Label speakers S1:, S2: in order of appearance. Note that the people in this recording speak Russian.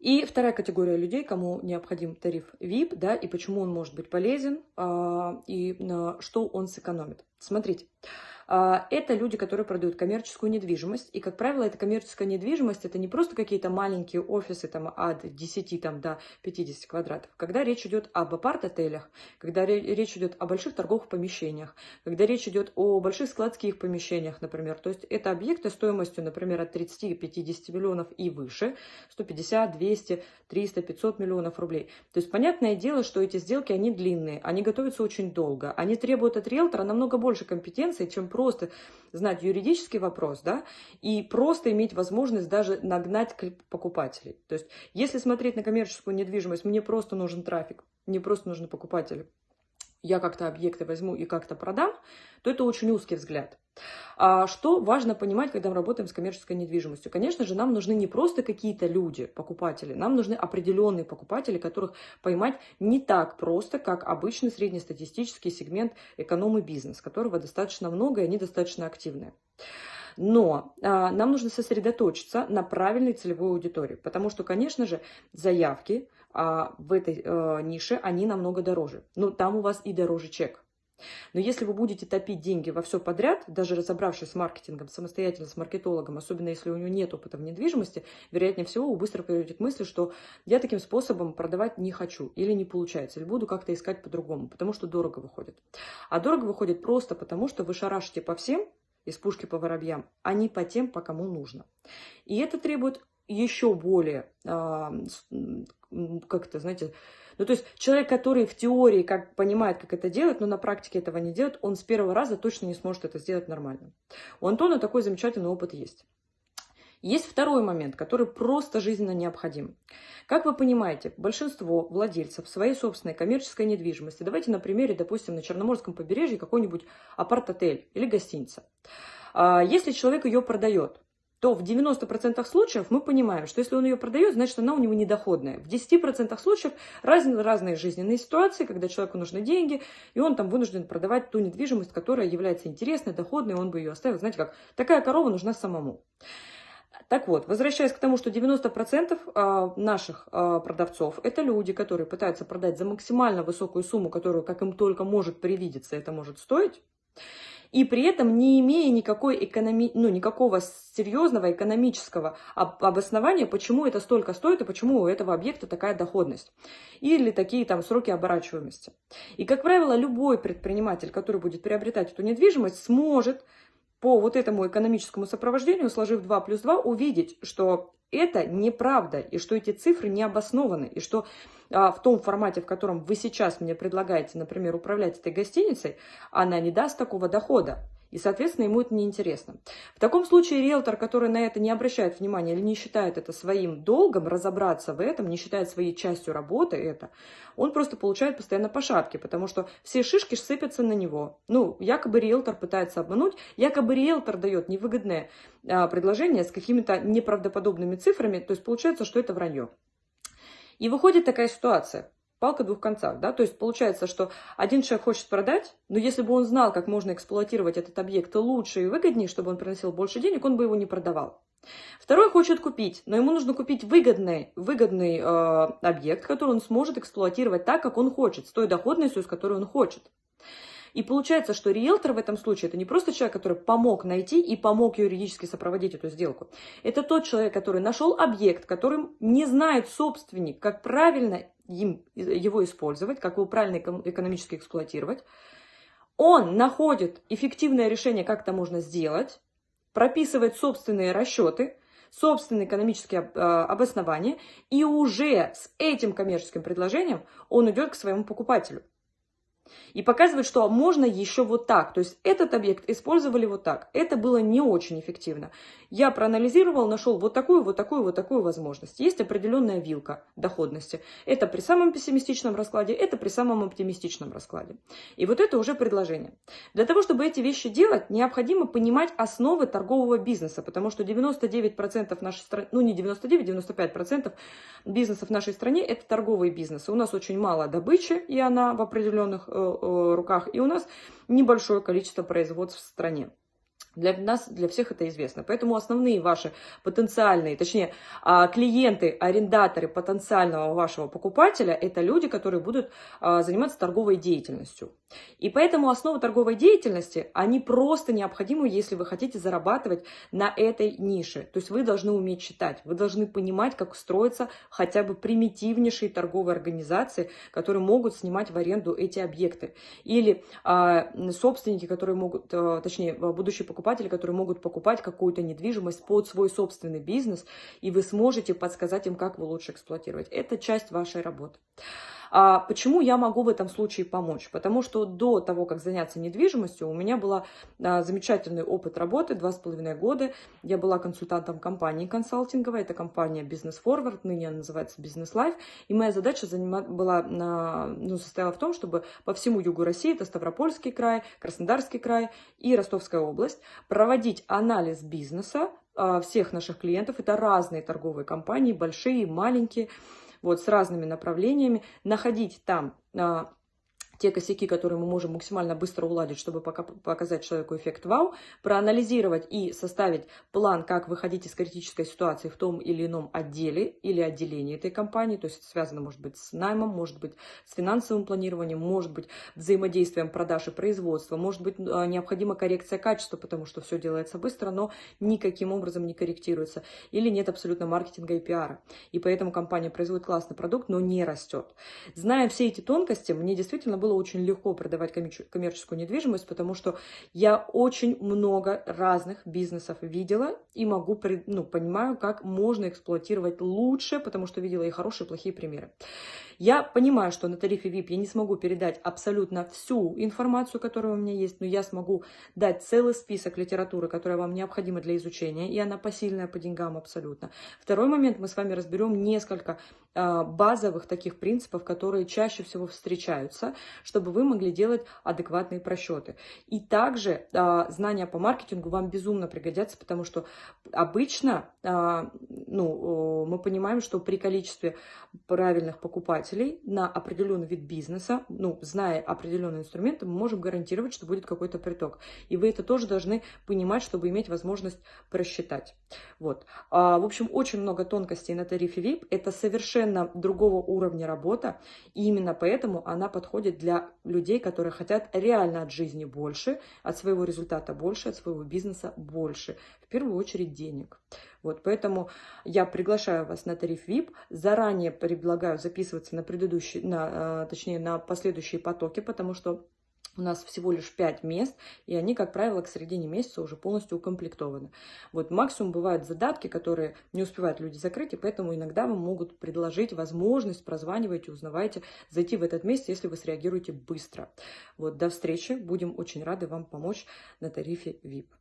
S1: И вторая категория людей, кому необходим тариф VIP, да, и почему он может быть полезен, а, и на что он сэкономит. Смотрите, это люди, которые продают коммерческую недвижимость. И, как правило, эта коммерческая недвижимость – это не просто какие-то маленькие офисы там, от 10 там, до 50 квадратов. Когда речь идет об апарт-отелях, когда речь идет о больших торговых помещениях, когда речь идет о больших складских помещениях, например. То есть это объекты стоимостью, например, от 30-50 миллионов и выше, 150, 200, 300, 500 миллионов рублей. То есть понятное дело, что эти сделки, они длинные, они готовятся очень долго, они требуют от риэлтора намного больше компетенции, чем просто просто знать юридический вопрос, да, и просто иметь возможность даже нагнать покупателей. То есть, если смотреть на коммерческую недвижимость, мне просто нужен трафик, мне просто нужны покупатели я как-то объекты возьму и как-то продам, то это очень узкий взгляд. А что важно понимать, когда мы работаем с коммерческой недвижимостью? Конечно же, нам нужны не просто какие-то люди, покупатели, нам нужны определенные покупатели, которых поймать не так просто, как обычный среднестатистический сегмент эконом и бизнес, которого достаточно много и они достаточно активные. Но а, нам нужно сосредоточиться на правильной целевой аудитории, потому что, конечно же, заявки а, в этой а, нише, они намного дороже. Но там у вас и дороже чек. Но если вы будете топить деньги во все подряд, даже разобравшись с маркетингом, самостоятельно с маркетологом, особенно если у него нет опыта в недвижимости, вероятнее всего вы быстро придете к мысли, что я таким способом продавать не хочу или не получается, или буду как-то искать по-другому, потому что дорого выходит. А дорого выходит просто потому, что вы шарашите по всем, из пушки по воробьям, а не по тем, по кому нужно. И это требует еще более, а, как это, знаете, ну, то есть человек, который в теории как понимает, как это делать, но на практике этого не делает, он с первого раза точно не сможет это сделать нормально. У Антона такой замечательный опыт есть. Есть второй момент, который просто жизненно необходим. Как вы понимаете, большинство владельцев своей собственной коммерческой недвижимости, давайте на примере, допустим, на Черноморском побережье какой-нибудь апарт-отель или гостиница. А, если человек ее продает, то в 90% случаев мы понимаем, что если он ее продает, значит, она у него недоходная. В 10% случаев разные, разные жизненные ситуации, когда человеку нужны деньги, и он там вынужден продавать ту недвижимость, которая является интересной, доходной, он бы ее оставил. Знаете как, такая корова нужна самому. Так вот, возвращаясь к тому, что 90% а, наших а, продавцов – это люди, которые пытаются продать за максимально высокую сумму, которую, как им только может привидеться, это может стоить, и при этом не имея никакой экономи... ну, никакого серьезного экономического обоснования, почему это столько стоит и почему у этого объекта такая доходность. Или такие там сроки оборачиваемости. И, как правило, любой предприниматель, который будет приобретать эту недвижимость, сможет по вот этому экономическому сопровождению, сложив 2 плюс 2, увидеть, что это неправда, и что эти цифры не обоснованы, и что а, в том формате, в котором вы сейчас мне предлагаете, например, управлять этой гостиницей, она не даст такого дохода. И, соответственно, ему это неинтересно. В таком случае риэлтор, который на это не обращает внимания или не считает это своим долгом, разобраться в этом, не считает своей частью работы это, он просто получает постоянно по шапке, потому что все шишки сыпятся на него. Ну, якобы риэлтор пытается обмануть, якобы риэлтор дает невыгодное а, предложение с какими-то неправдоподобными цифрами, то есть получается, что это вранье. И выходит такая ситуация палка двух концах, да, то есть получается, что один человек хочет продать, но если бы он знал, как можно эксплуатировать этот объект лучше и выгоднее, чтобы он приносил больше денег, он бы его не продавал. Второй хочет купить, но ему нужно купить выгодный, выгодный э, объект, который он сможет эксплуатировать так, как он хочет, с той доходностью, с которой он хочет. И получается, что риэлтор в этом случае это не просто человек, который помог найти и помог юридически сопроводить эту сделку. Это тот человек, который нашел объект, которым не знает собственник, как правильно им его использовать, как его правильно экономически эксплуатировать. Он находит эффективное решение, как это можно сделать, прописывает собственные расчеты, собственные экономические а, обоснования, и уже с этим коммерческим предложением он идет к своему покупателю. И показывает, что можно еще вот так. То есть этот объект использовали вот так. Это было не очень эффективно. Я проанализировал, нашел вот такую, вот такую, вот такую возможность. Есть определенная вилка доходности. Это при самом пессимистичном раскладе, это при самом оптимистичном раскладе. И вот это уже предложение. Для того, чтобы эти вещи делать, необходимо понимать основы торгового бизнеса, потому что 99% нашей страны, ну не 99, 95% бизнеса в нашей стране это торговые бизнесы. У нас очень мало добычи, и она в определенных э, руках, и у нас небольшое количество производств в стране. Для нас, для всех это известно. Поэтому основные ваши потенциальные, точнее, а, клиенты, арендаторы потенциального вашего покупателя, это люди, которые будут а, заниматься торговой деятельностью. И поэтому основа торговой деятельности, они просто необходимы, если вы хотите зарабатывать на этой нише. То есть вы должны уметь читать, вы должны понимать, как строятся хотя бы примитивнейшие торговые организации, которые могут снимать в аренду эти объекты. Или а, собственники, которые могут, точнее, будущие покупатели, покупатели, которые могут покупать какую-то недвижимость под свой собственный бизнес, и вы сможете подсказать им, как вы лучше эксплуатировать. Это часть вашей работы. А почему я могу в этом случае помочь? Потому что до того, как заняться недвижимостью, у меня был а, замечательный опыт работы, два с половиной года. Я была консультантом компании консалтинговой, это компания Business Forward, ныне она называется Business Life. И моя задача была, на... ну, состояла в том, чтобы по всему югу России, это Ставропольский край, Краснодарский край и Ростовская область, проводить анализ бизнеса а, всех наших клиентов. Это разные торговые компании, большие, маленькие, вот, с разными направлениями, находить там а, те косяки, которые мы можем максимально быстро уладить, чтобы пока показать человеку эффект вау, проанализировать и составить план, как выходить из критической ситуации в том или ином отделе или отделении этой компании, то есть это связано, может быть, с наймом, может быть, с финансовым планированием, может быть, взаимодействием продаж и производства, может быть, а, необходима коррекция качества, потому что все делается быстро, но никаким образом не корректируется, или нет абсолютно маркетинга и пиара, и поэтому компания производит классный продукт, но не растет. Зная все эти тонкости, мне действительно было было очень легко продавать коммерческую недвижимость, потому что я очень много разных бизнесов видела и могу, ну, понимаю, как можно эксплуатировать лучше, потому что видела и хорошие, и плохие примеры. Я понимаю, что на тарифе VIP я не смогу передать абсолютно всю информацию, которая у меня есть, но я смогу дать целый список литературы, которая вам необходима для изучения, и она посильная по деньгам абсолютно. Второй момент, мы с вами разберем несколько а, базовых таких принципов, которые чаще всего встречаются, чтобы вы могли делать адекватные просчеты. И также а, знания по маркетингу вам безумно пригодятся, потому что обычно а, ну, мы понимаем, что при количестве правильных покупателей на определенный вид бизнеса, ну, зная определенные инструменты, мы можем гарантировать, что будет какой-то приток. И вы это тоже должны понимать, чтобы иметь возможность просчитать. Вот. А, в общем, очень много тонкостей на тарифе VIP. Это совершенно другого уровня работа. И именно поэтому она подходит для людей, которые хотят реально от жизни больше, от своего результата больше, от своего бизнеса больше. В первую очередь денег. Вот, поэтому я приглашаю вас на тариф VIP. Заранее предлагаю записываться на предыдущие, на, э, точнее, на последующие потоки, потому что у нас всего лишь 5 мест, и они, как правило, к середине месяца уже полностью укомплектованы. Вот максимум бывают задатки, которые не успевают люди закрыть, и поэтому иногда вам могут предложить возможность, прозванивайте, узнавайте, зайти в этот месяц, если вы среагируете быстро. Вот, до встречи, будем очень рады вам помочь на тарифе VIP.